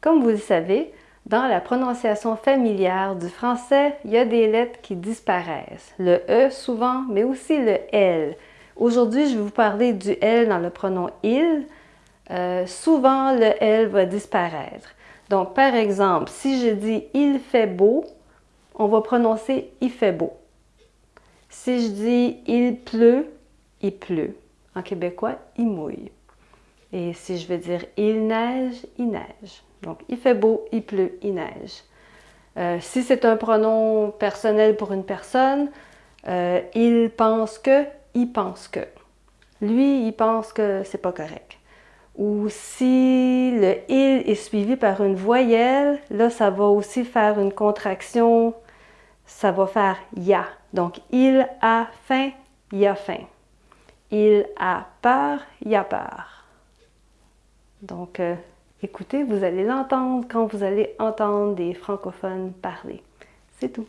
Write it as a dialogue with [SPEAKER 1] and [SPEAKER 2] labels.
[SPEAKER 1] Comme vous le savez, dans la prononciation familière du français, il y a des lettres qui disparaissent. Le E souvent, mais aussi le L. Aujourd'hui, je vais vous parler du L dans le pronom il. Euh, souvent, le L va disparaître. Donc, par exemple, si je dis « il fait beau », on va prononcer « il fait beau ». Si je dis « il pleut », il pleut. En québécois, il mouille. Et si je veux dire « il neige », il neige. Donc, il fait beau, il pleut, il neige. Euh, si c'est un pronom personnel pour une personne, euh, il pense que, il pense que. Lui, il pense que c'est pas correct. Ou si le « il » est suivi par une voyelle, là, ça va aussi faire une contraction, ça va faire « ya ». Donc, il a faim, il a faim. Il a peur, il a peur. Donc, euh, écoutez, vous allez l'entendre quand vous allez entendre des francophones parler. C'est tout.